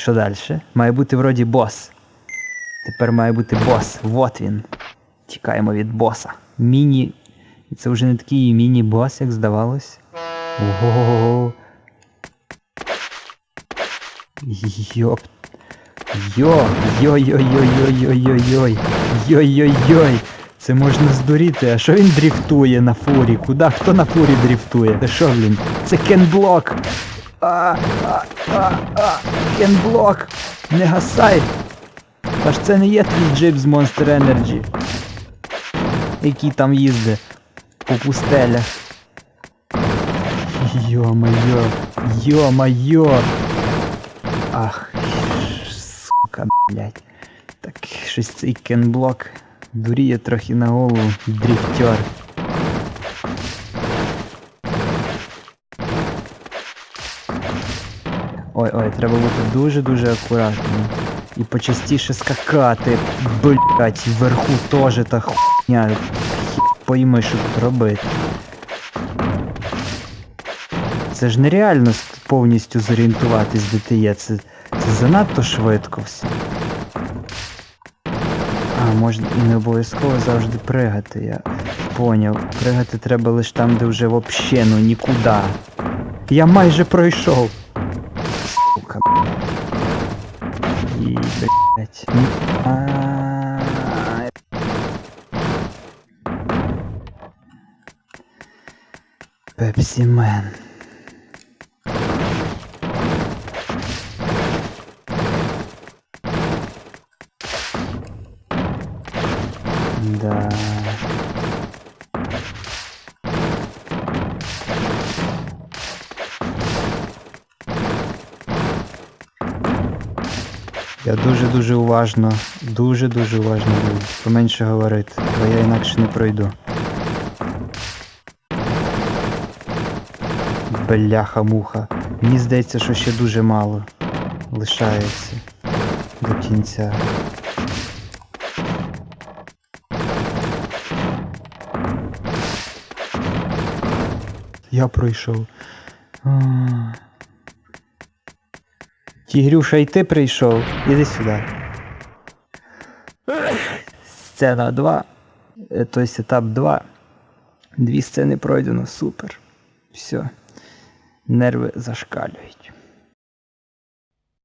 що далі? Має бути вроді бос. Тепер має бути бос. Вот він. Тікаємо від боса. Міні. Це вже не такий міні-бос, як здавалось. Ого. Йоп. Йо, йой-йой-йой-йой-йой-йой. Йой-йой-йой. Це можна здуріти. А що він дріфтує на фурі? Куда? Хто на фурі дріфтує? Це що, блін? Це кенблок. А, а, а, а, кенблок. Не гасай. Аж це не є твій джип з Monster Energy. Який там їздить по пустелях. Йо-моє, йо-моє. Ах, сука, блядь. Так, щось цей кенблок дуріє трохи на голову, дрифтер. Ой-ой, треба бути дуже-дуже акуратним. І почастіше скакати, блять, вверху теж та хуйня. Пойми, що тут робити. Це ж нереально повністю зорієнтуватись, де ти є. Це, це занадто швидко все. А, можна і не обов'язково завжди пригати, я поняв. Пригати треба лише там, де вже вообще ну нікуди. Я майже пройшов. І, блять. Пепсі Мен. Да. Я дуже-дуже уважно, дуже-дуже уважно буду. Поменше говорити, бо я інакше не пройду. Бляха-муха. Мені здається, що ще дуже мало лишається до кінця. Я пройшов. Тігрюша, і ти прийшов. Іди сюди. Сцена 2. Е, Тобто етап 2. Дві сцени пройдено. Супер. Все. Нерви зашкалюють.